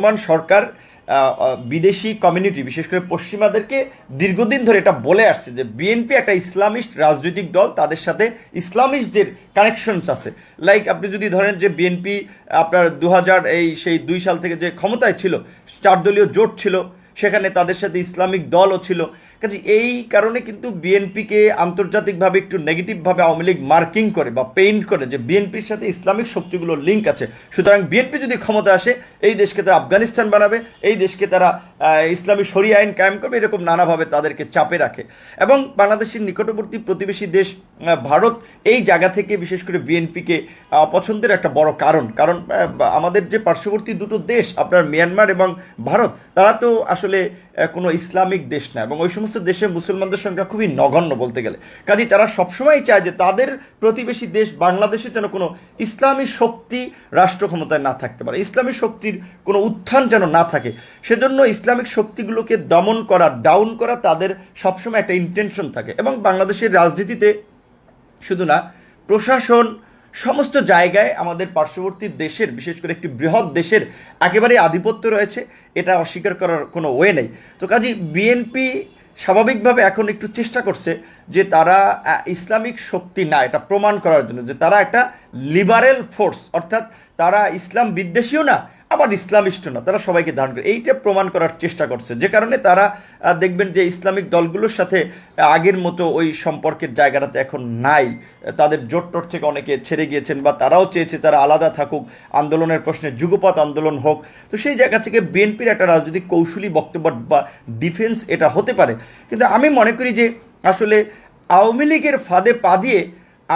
বর্তমান সরকার বিদেশি কমিউনিটি বিশেষ করে পশ্চিমাদেরকে দীর্ঘদিন ধরে এটা বলে আসছে যে বিএনপি একটা ইসলামিস্ট রাজনৈতিক দল, তাদের সাথে ইসলামিস্টদের কানেকশনস আছে। লাইক আপনি যদি ধরেন যে বিএনপি আপনার দু হাজার এই সেই দুই সাল থেকে যে ক্ষমতায় ছিল, চার দলীয় জোট ছিল, সেখানে তাদের সাথে ইসলামিক দলও ছিল কাজে এই কারণে কিন্তু বিএনপিকে আন্তর্জাতিকভাবে একটু নেগেটিভভাবে আওয়ামী লীগ মার্কিং করে বা পেইন্ট করে যে বিএনপির সাথে ইসলামিক শক্তিগুলোর লিঙ্ক আছে। সুতরাং বিএনপি যদি ক্ষমতা আসে, এই দেশকে তারা আফগানিস্তান বানাবে, এই দেশকে তারা ইসলামী শরী আইন কায়েম করবে, এরকম নানাভাবে তাদেরকে চাপে রাখে। এবং বাংলাদেশের নিকটবর্তী প্রতিবেশী দেশ ভারত, এই জায়গা থেকে বিশেষ করে বিএনপিকে অপছন্দের একটা বড় কারণ। কারণ আমাদের যে পার্শ্ববর্তী দুটো দেশ, আপনার মিয়ানমার এবং ভারত, তারা তো আসলে কোনো ইসলামিক দেশ না। এবং ওই সমস্ত দেশে মুসলমানদের সংখ্যা খুবই নগণ্য বলতে গেলে। কাজে তারা সবসময় চায় যে তাদের প্রতিবেশী দেশ বাংলাদেশে যেন কোনো ইসলামী শক্তি রাষ্ট্র ক্ষমতায় না থাকতে পারে, ইসলামী শক্তির কোনো উত্থান যেন না থাকে। সেজন্য ইসলামিক শক্তিগুলোকে দমন করা ডাউন করা তাদের সবসময় একটা ইন্টেনশন থাকে। এবং বাংলাদেশের রাজনীতিতে শুধু না, প্রশাসন সমস্ত জায়গায় আমাদের পার্শ্ববর্তী দেশের, বিশেষ করে একটি বৃহৎ দেশের একেবারে আধিপত্য রয়েছে। এটা অস্বীকার করার কোনো ওয়ে নেই। তো কাজী বিএনপি স্বাভাবিকভাবে এখন একটু চেষ্টা করছে যে তারা ইসলামিক শক্তি না, এটা প্রমাণ করার জন্য যে তারা একটা লিবারেল ফোর্স অর্থাৎ তারা ইসলাম বিদ্বেষীও না আবার ইসলামিস্ট না, তারা সবাইকে ধারণ করে। এইটা প্রমাণ করার চেষ্টা করছে। যে কারণে তারা দেখবেন যে ইসলামিক দলগুলোর সাথে আগের মতো ওই সম্পর্কের জায়গাটাতে এখন নাই। তাদের জোট টোট থেকে অনেকে ছেড়ে গিয়েছেন বা তারাও চেয়েছে তারা আলাদা থাকুক, আন্দোলনের প্রশ্নে যুগপৎ আন্দোলন হোক। তো সেই জায়গা থেকে বিএনপির একটা রাজনৈতিক কৌশলী বক্তব্য বা ডিফেন্স এটা হতে পারে। কিন্তু আমি মনে করি যে আসলে আওয়ামী লীগের ফাঁদে পা দিয়ে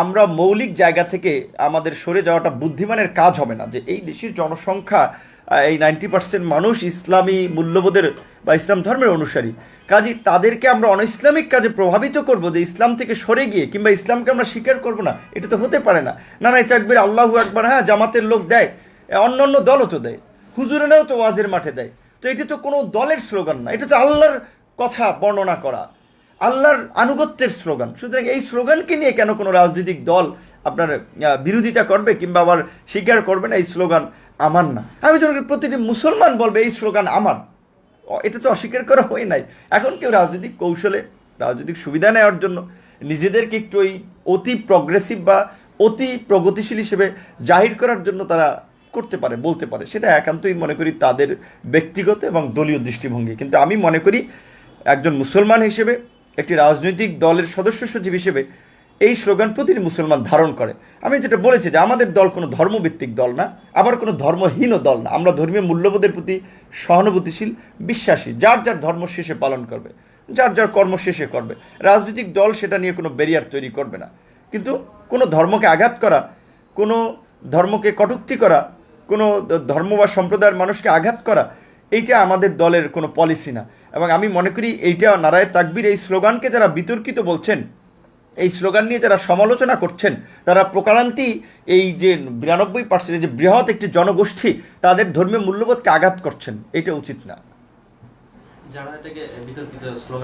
আমরা মৌলিক জায়গা থেকে আমাদের সরে যাওয়াটা বুদ্ধিমানের কাজ হবে না। যে এই দেশের জনসংখ্যা এই নাইনটি পার্সেন্ট মানুষ ইসলামী মূল্যবোধের বা ইসলাম ধর্মের অনুসারী। কাজী, তাদেরকে আমরা অনইসলামিক কাজে প্রভাবিত করব যে ইসলাম থেকে সরে গিয়ে কিংবা ইসলামকে আমরা স্বীকার করব না, এটা তো হতে পারে না। না না চাকবির আল্লাহু একবার হ্যাঁ জামাতের লোক দেয়, অন্য অন্য দলও তো দেয়, হুজুরেরাও তো ওয়াজের মাঠে দেয়। তো এটা তো কোনো দলের স্লোগান না, এটা তো আল্লাহর কথা বর্ণনা করা। আল্লাহর আনুগত্যের স্লোগান। সুতরাং এই স্লোগানকে নিয়ে কেন কোনো রাজনৈতিক দল আপনার বিরোধিতা করবে কিংবা আবার স্বীকার করবে না, এই স্লোগান আমার না। আমি তো প্রতিটি মুসলমান বলবে, এই স্লোগান আমার। এটা তো অস্বীকার করা হয় নাই। এখন কেউ রাজনৈতিক কৌশলে রাজনৈতিক সুবিধা নেওয়ার জন্য নিজেদেরকে একটু ওই অতি প্রগ্রেসিভ বা অতি প্রগতিশীল হিসেবে জাহির করার জন্য তারা করতে পারে, বলতে পারে। সেটা একান্তই মনে করি তাদের ব্যক্তিগত এবং দলীয় দৃষ্টিভঙ্গি। কিন্তু আমি মনে করি একজন মুসলমান হিসেবে একটি রাজনৈতিক দলের সদস্য সচিব হিসেবে এই স্লোগান প্রতিটি মুসলমান ধারণ করে। আমি যেটা বলেছি যে আমাদের দল কোনো ধর্মভিত্তিক দল না, আবার কোনো ধর্মহীনও দল না। আমরা ধর্মীয় মূল্যবোধের প্রতি সহানুভূতিশীল, বিশ্বাসী, যার যার ধর্ম শেষে পালন করবে, যার যার কর্ম শেষে করবে। রাজনৈতিক দল সেটা নিয়ে কোনো ব্যারিয়ার তৈরি করবে না। কিন্তু কোনো ধর্মকে আঘাত করা, কোনো ধর্মকে কটুক্তি করা, কোনো ধর্ম বা সম্প্রদায়ের মানুষকে আঘাত করা এইটা আমাদের দলের কোনো পলিসি না। এবং আমি মনে করি এইটা নারায় তাকবির এই স্লোগানকে যারা বিতর্কিত বলছেন, এই স্লোগান নিয়ে যারা সমালোচনা করছেন, তারা প্রকারান্তি এই যে বিরানব্বই পার্সেন্ট যে বৃহৎ একটি জনগোষ্ঠী, তাদের ধর্মীয় মূল্যবোধকে আঘাত করছেন। এটা উচিত না। যারা এটাকে বিতর্কিত স্লোগান